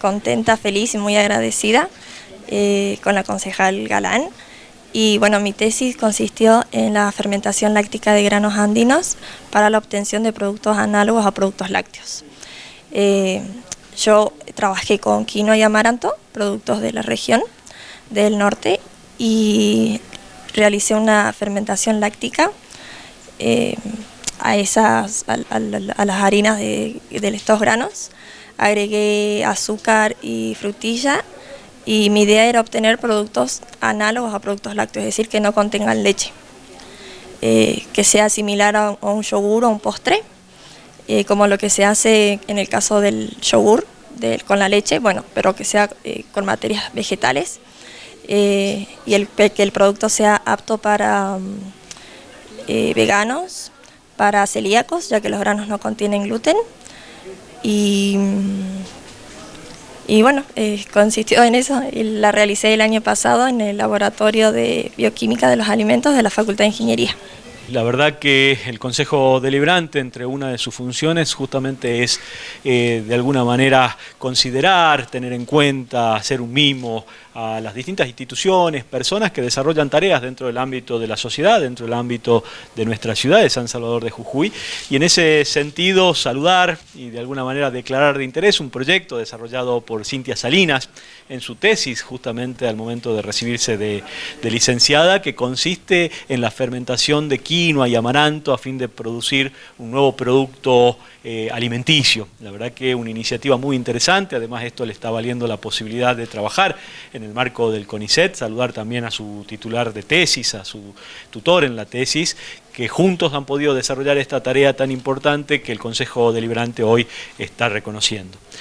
contenta, feliz y muy agradecida eh, con la concejal Galán. Y bueno, mi tesis consistió en la fermentación láctica de granos andinos para la obtención de productos análogos a productos lácteos. Eh, yo trabajé con quinoa y amaranto, productos de la región del norte, y realicé una fermentación láctica eh, a, esas, a, las harinas de, estos granos. Agregué azúcar y frutilla y mi idea era obtener productos análogos a productos lácteos, es decir, que no contengan leche, eh, que sea similar a, un yogur o un postre, eh, como lo que se hace en el caso del yogur con la leche, bueno, pero que sea con materias vegetales y el, que el producto sea apto para mm, veganos, para celíacos, ya que los granos no contienen gluten. Y, y bueno, eh, consistió en eso, y la realicé el año pasado en el Laboratorio de Bioquímica de los Alimentos de la Facultad de Ingeniería. La verdad que el Consejo Deliberante, entre una de sus funciones, justamente es eh, de alguna manera considerar, tener en cuenta, hacer un mimo a las distintas instituciones, personas que desarrollan tareas dentro del ámbito de la sociedad, dentro del ámbito de nuestra ciudad, de San Salvador de Jujuy, y en ese sentido saludar y de alguna manera declarar de interés un proyecto desarrollado por Cintia Salinas en su tesis, justamente al momento de recibirse de, licenciada, que consiste en la fermentación de quinoa y amaranto a fin de producir un nuevo producto eh, alimenticio. La verdad que una iniciativa muy interesante, además esto le está valiendo la posibilidad de trabajar en el marco del CONICET, saludar también a su titular de tesis, a su tutor en la tesis, que juntos han podido desarrollar esta tarea tan importante que el Consejo Deliberante hoy está reconociendo.